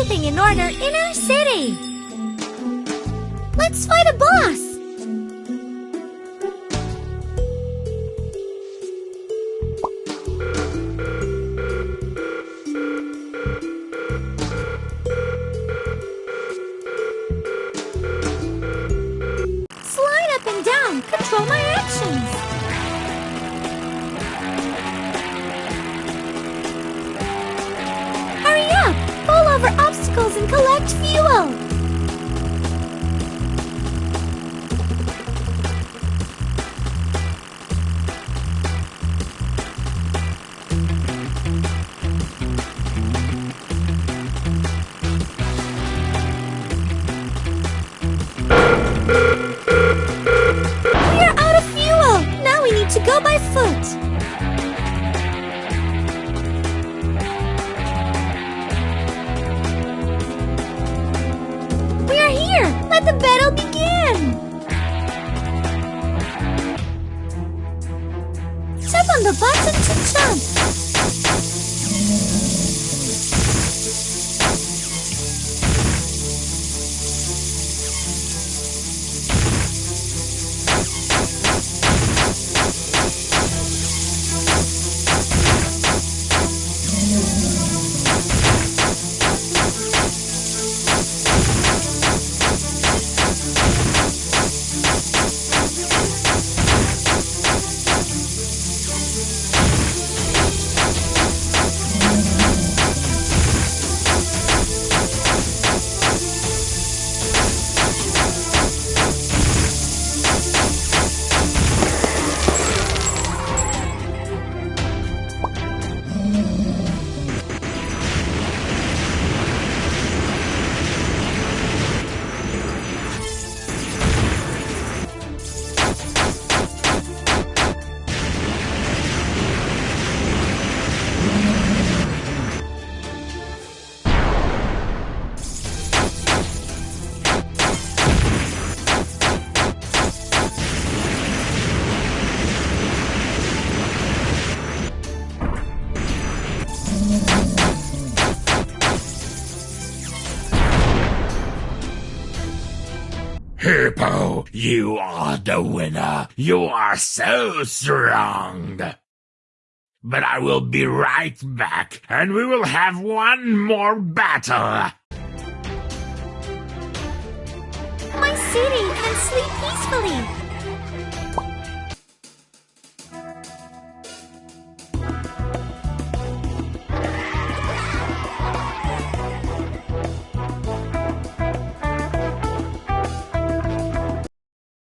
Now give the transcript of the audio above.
everything in order in our city. Let's fight a boss. Slide up and down. Control my collect fuel! Let the battle begin! Tap on the button to jump! Hippo, you are the winner. You are so strong. But I will be right back, and we will have one more battle. My city can sleep peacefully!